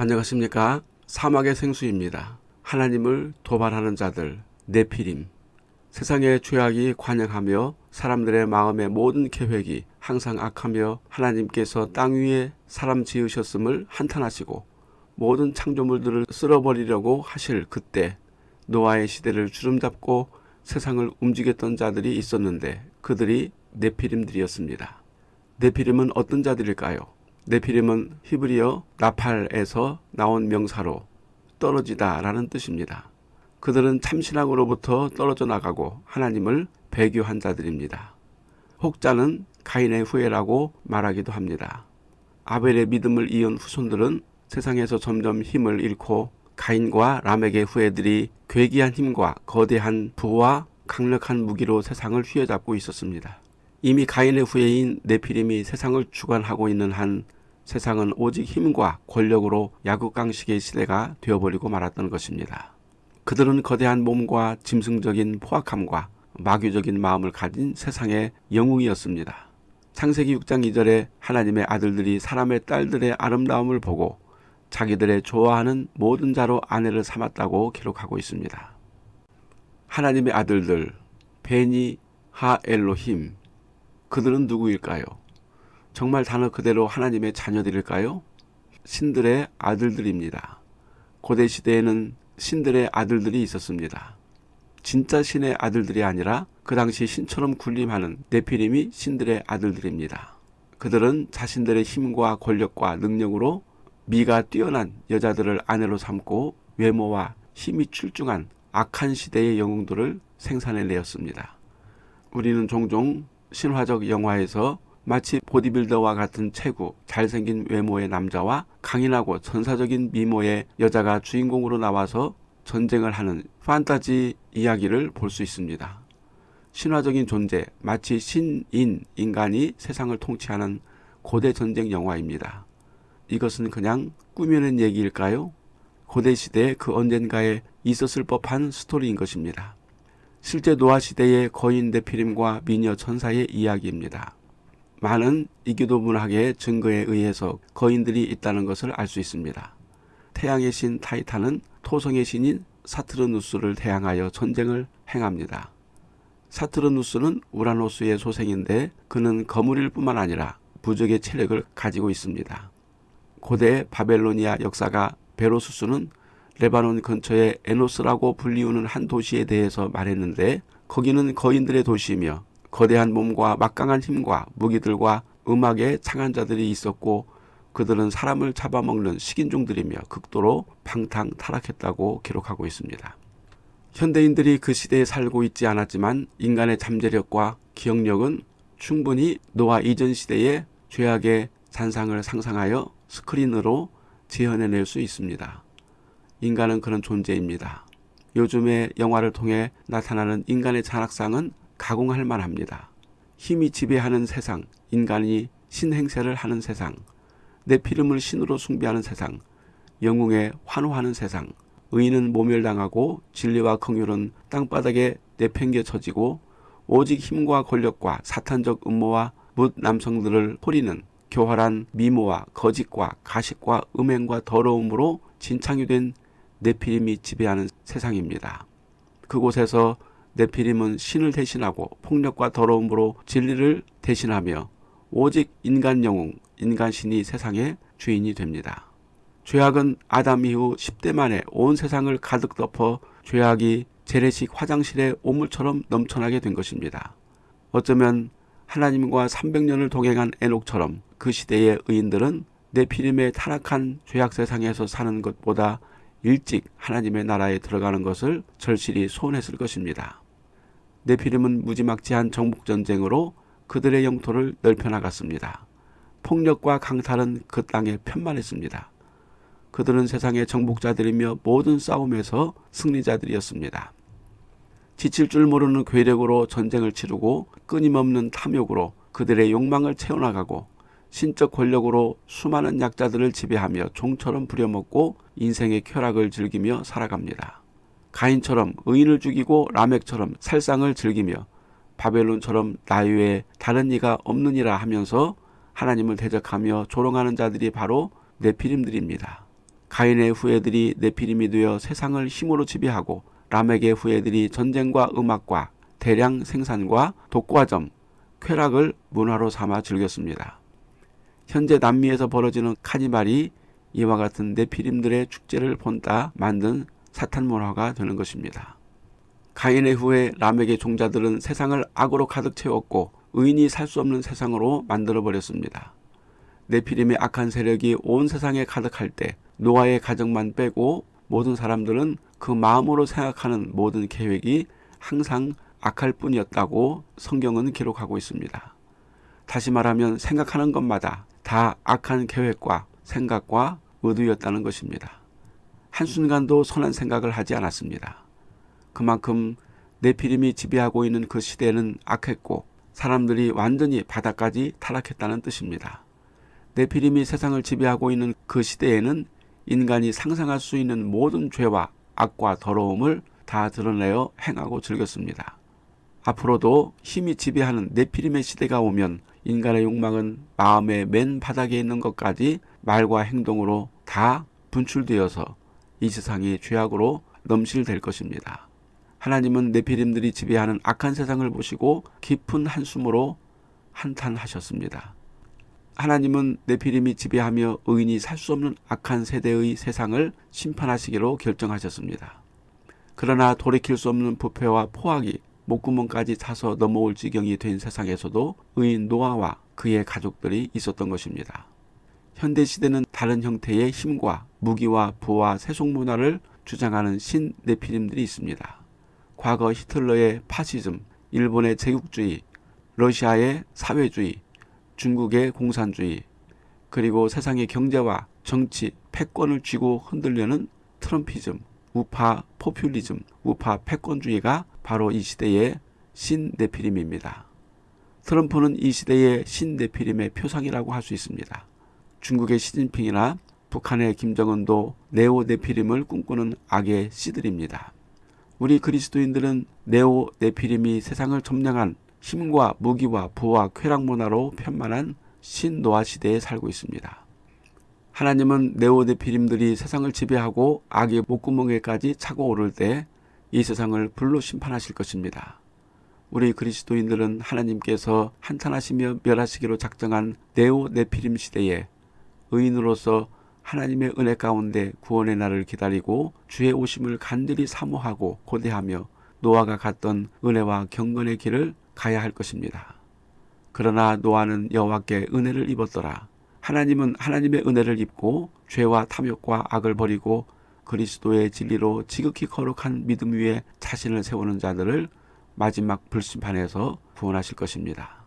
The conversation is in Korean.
안녕하십니까 사막의 생수입니다. 하나님을 도발하는 자들 네피림 세상의 죄악이 관영하며 사람들의 마음의 모든 계획이 항상 악하며 하나님께서 땅 위에 사람 지으셨음을 한탄하시고 모든 창조물들을 쓸어버리려고 하실 그때 노아의 시대를 주름잡고 세상을 움직였던 자들이 있었는데 그들이 네피림들이었습니다. 네피림은 어떤 자들일까요? 네피림은 히브리어 나팔에서 나온 명사로 떨어지다 라는 뜻입니다. 그들은 참신앙으로부터 떨어져 나가고 하나님을 배교한 자들입니다. 혹자는 가인의 후예라고 말하기도 합니다. 아벨의 믿음을 이은 후손들은 세상에서 점점 힘을 잃고 가인과 람에게 후예들이 괴기한 힘과 거대한 부와 강력한 무기로 세상을 휘어잡고 있었습니다. 이미 가인의 후예인 네피림이 세상을 주관하고 있는 한 세상은 오직 힘과 권력으로 야구강식의 시대가 되어버리고 말았던 것입니다. 그들은 거대한 몸과 짐승적인 포악함과 마귀적인 마음을 가진 세상의 영웅이었습니다. 창세기 6장 2절에 하나님의 아들들이 사람의 딸들의 아름다움을 보고 자기들의 좋아하는 모든 자로 아내를 삼았다고 기록하고 있습니다. 하나님의 아들들 베니 하엘로힘 그들은 누구일까요? 정말 단어 그대로 하나님의 자녀들일까요? 신들의 아들들입니다. 고대 시대에는 신들의 아들들이 있었습니다. 진짜 신의 아들들이 아니라 그 당시 신처럼 군림하는 네피림이 신들의 아들들입니다. 그들은 자신들의 힘과 권력과 능력으로 미가 뛰어난 여자들을 아내로 삼고 외모와 힘이 출중한 악한 시대의 영웅들을 생산해내었습니다. 우리는 종종 신화적 영화에서 마치 보디빌더와 같은 체구, 잘생긴 외모의 남자와 강인하고 전사적인 미모의 여자가 주인공으로 나와서 전쟁을 하는 판타지 이야기를 볼 수 있습니다. 신화적인 존재, 마치 신인 인간이 세상을 통치하는 고대 전쟁 영화입니다. 이것은 그냥 꾸며낸 얘기일까요? 고대 시대 그 언젠가에 있었을 법한 스토리인 것입니다. 실제 노아 시대의 거인 네피림과 미녀 천사의 이야기입니다. 많은 이교도 문학의 증거에 의해서 거인들이 있다는 것을 알 수 있습니다. 태양의 신 타이탄은 토성의 신인 사트르누스를 대항하여 전쟁을 행합니다. 사트르누스는 우라노스의 소생인데 그는 거물일 뿐만 아니라 부적의 체력을 가지고 있습니다. 고대 바벨로니아 역사가 베로수스는 레바논 근처의 에노스라고 불리우는 한 도시에 대해서 말했는데 거기는 거인들의 도시이며 거대한 몸과 막강한 힘과 무기들과 음악의 창한자들이 있었고 그들은 사람을 잡아먹는 식인종들이며 극도로 방탕 타락했다고 기록하고 있습니다. 현대인들이 그 시대에 살고 있지 않았지만 인간의 잠재력과 기억력은 충분히 노아 이전 시대의 죄악의 잔상을 상상하여 스크린으로 재현해낼 수 있습니다. 인간은 그런 존재입니다. 요즘의 영화를 통해 나타나는 인간의 잔악상은 가공할 만합니다. 힘이 지배하는 세상, 인간이 신행세를 하는 세상, 내 피름을 신으로 숭배하는 세상, 영웅에 환호하는 세상, 의인은 모멸당하고 진리와 긍휼은 땅바닥에 내팽개쳐지고 오직 힘과 권력과 사탄적 음모와 묻 남성들을 호리는 교활한 미모와 거짓과 가식과 음행과 더러움으로 진창이 된 네피림이 지배하는 세상입니다. 그곳에서 네피림은 신을 대신하고 폭력과 더러움으로 진리를 대신하며 오직 인간 영웅, 인간 신이 세상의 주인이 됩니다. 죄악은 아담 이후 10대 만에 온 세상을 가득 덮어 죄악이 재래식 화장실의 오물처럼 넘쳐나게 된 것입니다. 어쩌면 하나님과 300년을 동행한 에녹처럼 그 시대의 의인들은 네피림의 타락한 죄악 세상에서 사는 것보다 일찍 하나님의 나라에 들어가는 것을 절실히 소원했을 것입니다. 네피림은 무지막지한 정복전쟁으로 그들의 영토를 넓혀나갔습니다. 폭력과 강탈은 그 땅에 편만했습니다. 그들은 세상의 정복자들이며 모든 싸움에서 승리자들이었습니다. 지칠 줄 모르는 괴력으로 전쟁을 치르고 끊임없는 탐욕으로 그들의 욕망을 채워나가고 신적 권력으로 수많은 약자들을 지배하며 종처럼 부려먹고 인생의 쾌락을 즐기며 살아갑니다. 가인처럼 의인을 죽이고 라멕처럼 살상을 즐기며 바벨론처럼 나유에 다른 이가 없느니라 하면서 하나님을 대적하며 조롱하는 자들이 바로 네피림들입니다. 가인의 후예들이 네피림이 되어 세상을 힘으로 지배하고 라멕의 후예들이 전쟁과 음악과 대량 생산과 독과점, 쾌락을 문화로 삼아 즐겼습니다. 현재 남미에서 벌어지는 카니발이 이와 같은 네피림들의 축제를 본따 만든 사탄 문화가 되는 것입니다. 가인의 후에 라멕의 종자들은 세상을 악으로 가득 채웠고 의인이 살 수 없는 세상으로 만들어 버렸습니다. 네피림의 악한 세력이 온 세상에 가득할 때 노아의 가정만 빼고 모든 사람들은 그 마음으로 생각하는 모든 계획이 항상 악할 뿐이었다고 성경은 기록하고 있습니다. 다시 말하면 생각하는 것마다 다 악한 계획과 생각과 의도였다는 것입니다. 한순간도 선한 생각을 하지 않았습니다. 그만큼 네피림이 지배하고 있는 그 시대는 악했고 사람들이 완전히 바닥까지 타락했다는 뜻입니다. 네피림이 세상을 지배하고 있는 그 시대에는 인간이 상상할 수 있는 모든 죄와 악과 더러움을 다 드러내어 행하고 즐겼습니다. 앞으로도 힘이 지배하는 네피림의 시대가 오면 인간의 욕망은 마음의 맨 바닥에 있는 것까지 말과 행동으로 다 분출되어서 이 세상이 죄악으로 넘실될 것입니다. 하나님은 네피림들이 지배하는 악한 세상을 보시고 깊은 한숨으로 한탄하셨습니다. 하나님은 네피림이 지배하며 의인이 살 수 없는 악한 세대의 세상을 심판하시기로 결정하셨습니다. 그러나 돌이킬 수 없는 부패와 포악이 목구멍까지 차서 넘어올 지경이 된 세상에서도 의인 노아와 그의 가족들이 있었던 것입니다. 현대 시대는 다른 형태의 힘과 무기와 부와 세속 문화를 주장하는 신 네피림들이 있습니다. 과거 히틀러의 파시즘, 일본의 제국주의, 러시아의 사회주의, 중국의 공산주의, 그리고 세상의 경제와 정치, 패권을 쥐고 흔들려는 트럼피즘, 우파 포퓰리즘, 우파 패권주의가 바로 이 시대의 신네피림입니다. 트럼프는 이 시대의 신네피림의 표상이라고 할 수 있습니다. 중국의 시진핑이나 북한의 김정은도 네오네피림을 꿈꾸는 악의 씨들입니다. 우리 그리스도인들은 네오네피림이 세상을 점령한 힘과 무기와 부와 쾌락 문화로 편만한 신노아 시대에 살고 있습니다. 하나님은 네오네피림들이 세상을 지배하고 악의 목구멍에까지 차고 오를 때 이 세상을 불로 심판하실 것입니다. 우리 그리스도인들은 하나님께서 한탄하시며 멸하시기로 작정한 네오네피림 시대에 의인으로서 하나님의 은혜 가운데 구원의 날을 기다리고 주의 오심을 간절히 사모하고 고대하며 노아가 갔던 은혜와 경건의 길을 가야 할 것입니다. 그러나 노아는 여호와께 은혜를 입었더라. 하나님은 하나님의 은혜를 입고 죄와 탐욕과 악을 버리고 그리스도의 진리로 지극히 거룩한 믿음 위에 자신을 세우는 자들을 마지막 불심판에서 구원하실 것입니다.